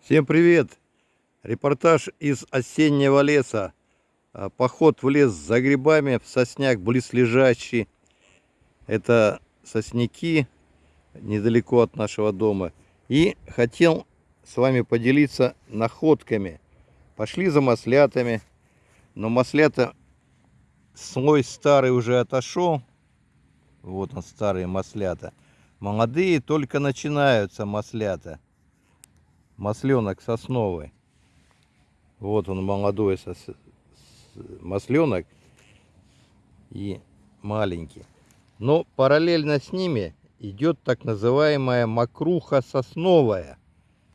Всем привет! Репортаж из осеннего леса. А, Поход в лес за грибами, в сосняк близлежащий. Это сосняки недалеко от нашего дома. И хотел с вами поделиться находками. Пошли за маслятами. Но маслята слой старый уже отошел. Вот он, старые маслята. Молодые только начинаются маслята. Масленок сосновый. Вот он молодой сос... масленок и маленький. Но параллельно с ними идет так называемая мокруха сосновая.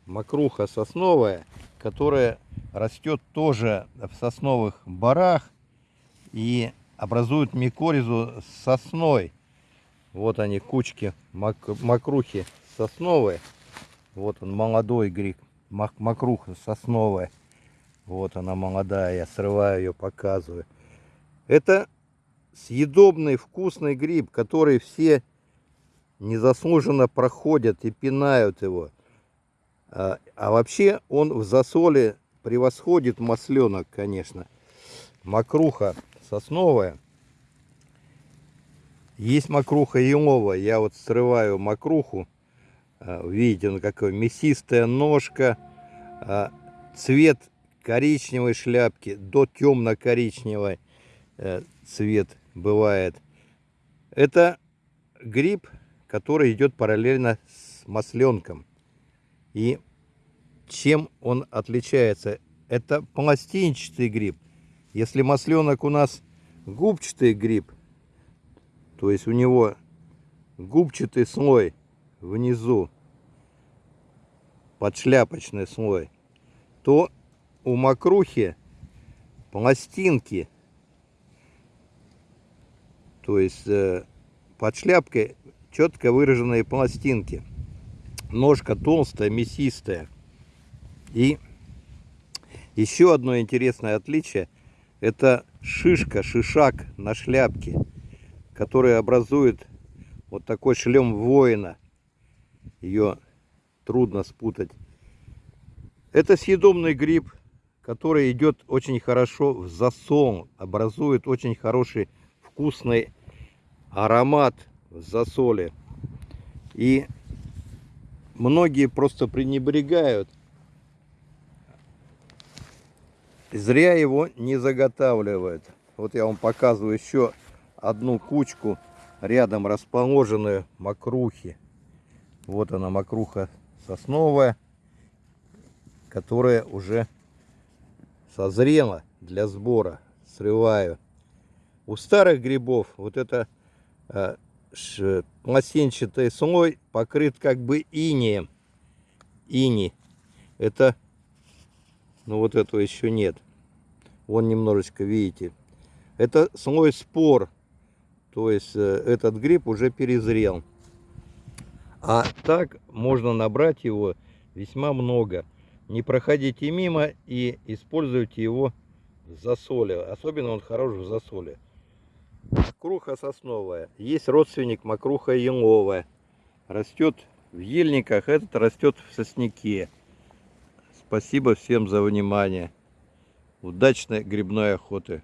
Мокруха сосновая, которая растет тоже в сосновых барах и образует микоризу с сосной. Вот они, кучки мак мокрухи сосновые. Вот он, молодой гриб, мак мокруха сосновая. Вот она молодая, я срываю ее, показываю. Это съедобный вкусный гриб, который все незаслуженно проходят и пинают его. А, а вообще он в засоле превосходит масленок, конечно. Мокруха сосновая. Есть мокруха еловая. Я вот срываю мокруху. А, видите, он какой мясистая ножка. А, цвет коричневой шляпки до темно-коричневой э, цвет бывает. Это гриб, который идет параллельно с масленком. И чем он отличается? Это пластинчатый гриб. Если масленок у нас губчатый гриб, то есть у него губчатый слой внизу, подшляпочный слой, то у мокрухи пластинки, то есть э, под шляпкой четко выраженные пластинки. Ножка толстая, мясистая. И еще одно интересное отличие – это шишка, шишак на шляпке, который образует вот такой шлем воина. Ее трудно спутать. Это съедобный гриб, который идет очень хорошо в засол, образует очень хороший вкусный аромат в засоле. И многие просто пренебрегают Зря его не заготавливают. Вот я вам показываю еще одну кучку рядом расположенную мокрухи. Вот она мокруха сосновая, которая уже созрела для сбора. Срываю. У старых грибов вот это э, пластинчатый слой покрыт как бы инеем. Ини. Это но вот этого еще нет. Вон немножечко, видите. Это слой спор. То есть э, этот гриб уже перезрел. А так можно набрать его весьма много. Не проходите мимо и используйте его в засоле. Особенно он хорош в засоле. Макруха сосновая. Есть родственник макруха еловая. Растет в ельниках, этот растет в сосняке. Спасибо всем за внимание. Удачной грибной охоты!